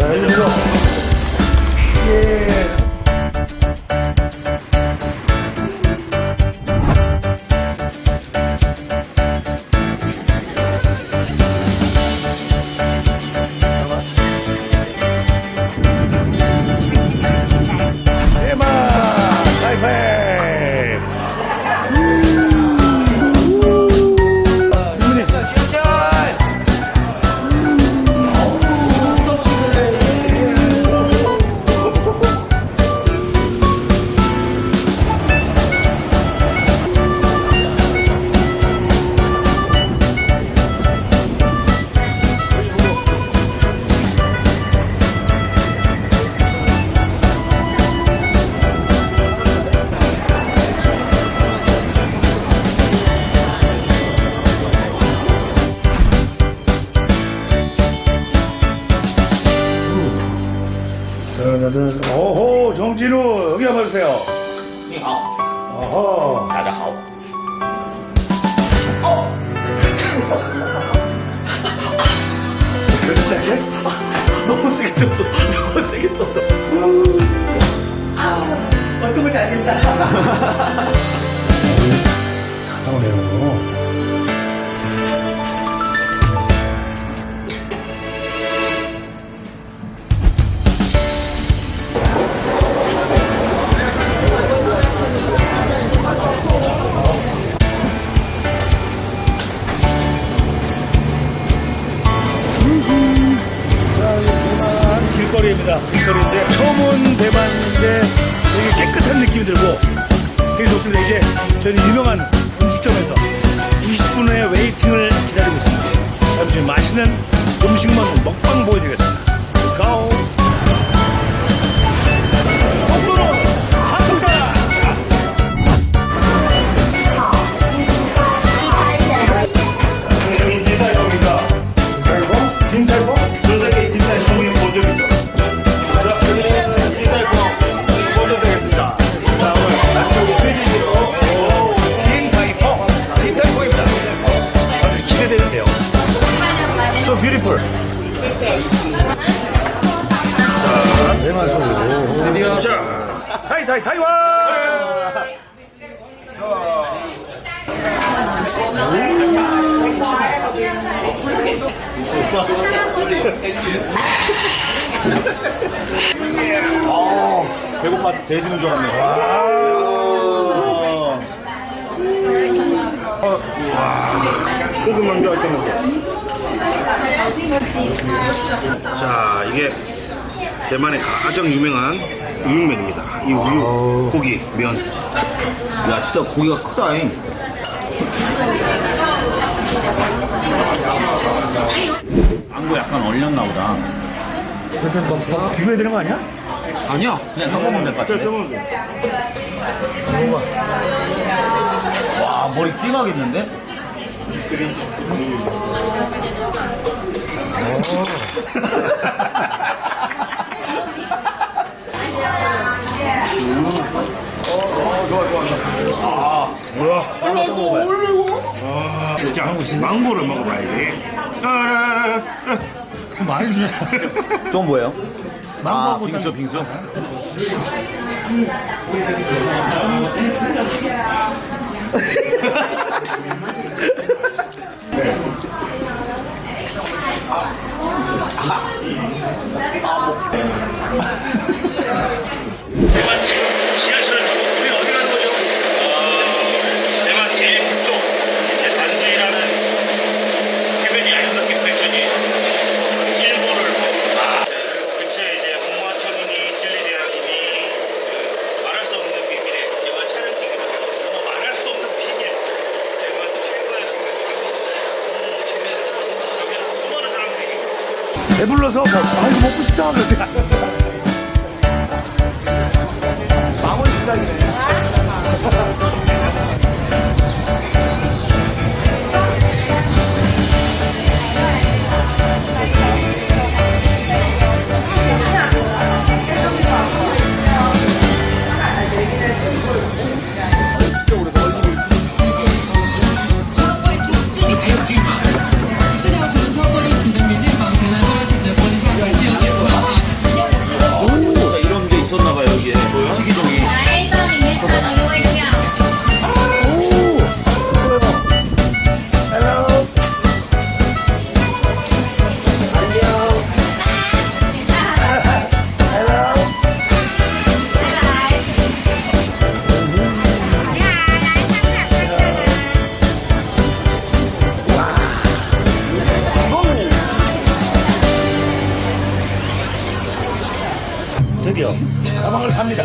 자, 여 大家好。 음식만 먹방 보여 타이, 타이, 타이완! 배고파 돼지는 줄 알았네. 소금 만두 할때 먹어. 자, 이게 대만의 가장 유명한 우육면입니다. 이 우육, 고기, 면. 야, 진짜 고기가 크다잉. 안구 약간 얼렸나 보다. 일단 뭐, 뭐 비벼야 되는 거 아니야? 아니야, 그냥 떠먹으면 될 것 같은데. 와, 머리 띵하겠는데? 뭐야? 아, 자, 망고를 먹어봐야지. 아, 아, 아. 많이 주네. 좀 뭐예요? 아, 망고하고 빙수, 빙수. 대만 지금 지하철을 타고 우리 어디 가는 거죠? 어, 대만 제일 북쪽 이제 단수이라는 해변이 아니어서 백천이 일본을 아, 근처에 이제 홍화천이니 진리대학이니 그 말할 수 없는 비밀의 영화 촬영지기로 해서 정말 말할 수 없는 비밀 대만 최고의 여기서 수많은 사람들이 있습니다. 배불러서 뭐, 아, 이거 먹고 싶다. 그러지. 망원 시작이네. 가방을 삽니다.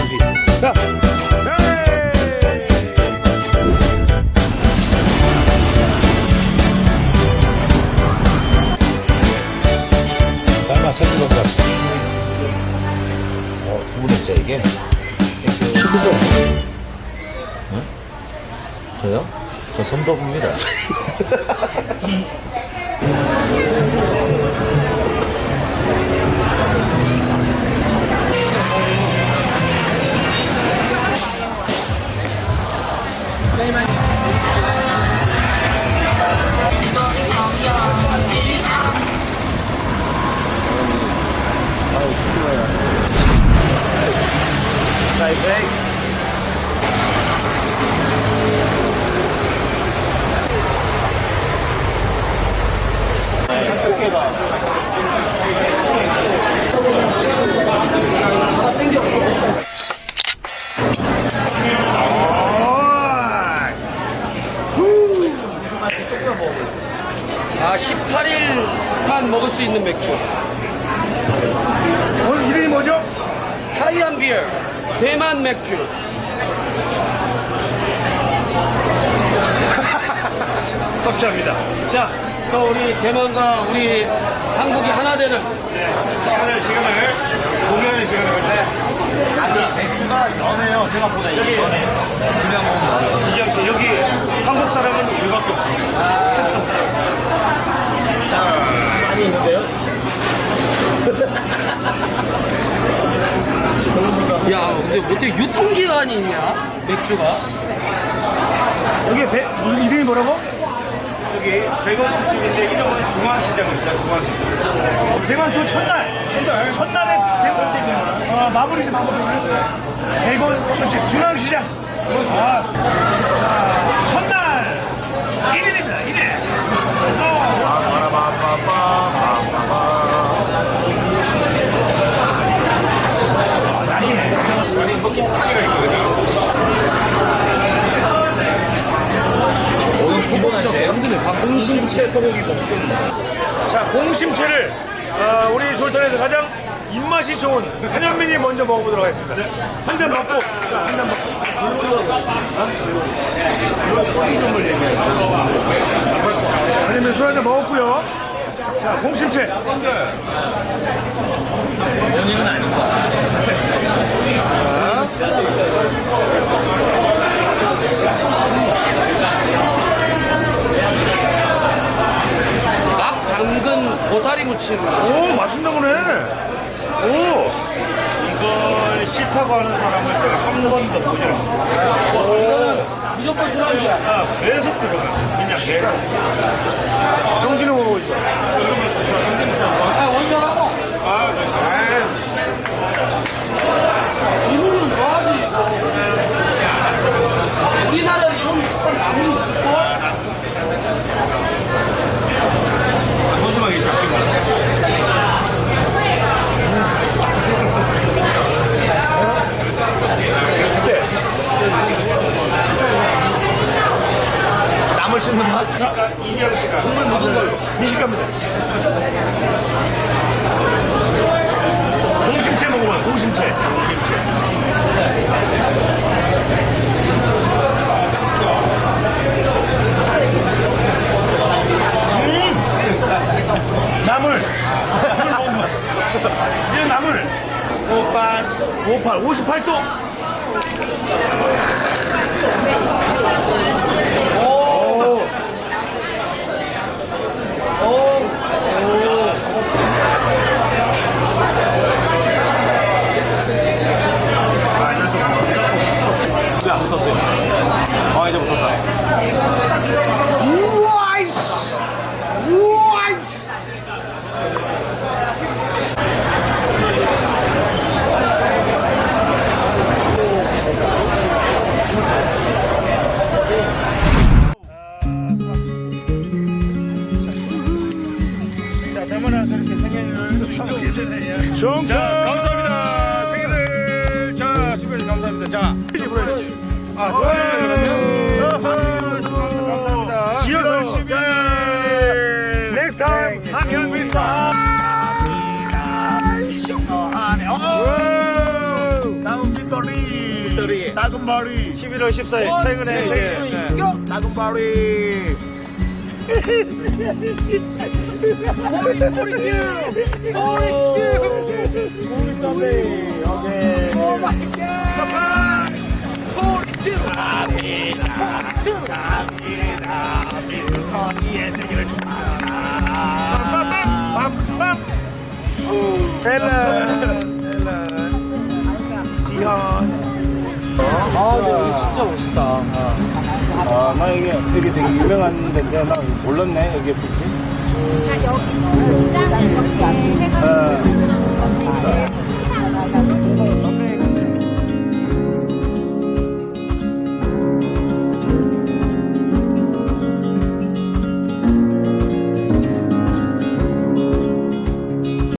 단수이. 자, 선물 것 같습니다. 어, 두 분째 이게? 19번. 저요? 저 선덕입니다. 대만 맥주. 감사합니다. 자, 또 우리 대만과 우리 한국이 하나 되는 시간을, 시간을, 공연의 시간을 가지고. 아니, 맥주가 연해요, 생각보다. 이게 연해. 그냥 먹으면 이지영 씨, 여기 한국 사람은 우리밖에 없습니다. 많이 있는데요? 야, 근데 어떻게 유통기한이 있냐? 맥주가? 여기 배, 무슨 이름이 뭐라고? 여기 백원 술집인데 이름은 중앙시장입니다. 중앙시장. 대만 또 첫날. 첫날. 첫날에 대만 대만. 어, 마무리지 마무리. 술집 중앙시장. 아, 자, 첫날 1일입니다. 1일. 아니, 먹기 딱이라 있거든요. 공심채 소고기 볶음. 자, 공심채를 어, 우리 졸탄에서 가장 입맛이 좋은 한현민이 먼저 먹어보도록 하겠습니다. 한 잔 먹고, 자, 한잔 먹고. 한현민 술한잔 먹었고요. 자, 공심채. 연예인은 아닌 거 막 담근 고사리 무침. 오, 맛있나 보네. 오, 이걸 싫다고 하는 사람을 제가 한 번도 보지 않았어요. 이거는 무조건 술안주야. 아, 계속 들어가요. 그냥 계속. 정진우 먹어보시죠. 아, 원샷 맛있는 맛. 그러니까 이지영 씨가 국물 묻은 걸로 미식가입니다. 공심채 먹어봐요. 공심채. 음! 나물. 나물 먹으면. 이 예, 나물. 58. 58. 58도. 감사합니다. 자, 아, 그러면. 감사합니다. 지어서 열심히. Next time, Happy Christmas. 다음 미스터리. 미스터리. 작은 머리. 11월 14일 최근에 이제 작은 머리. 우리 선배. 오케이. Oh my god. Please. 갑니다. 갑니다. 미스터리의 세계를 축하합니다. 빰빰빰. 헬렌 지현. 아, 근데 여기 진짜 멋있다. 아, 나 이게, 이게 되게 유명한 데인데, 나 몰랐네, 이게 뭐지? 그러니까 여기도 공장을 이렇게 해가지고 만들어 놓은 건데 이게 생산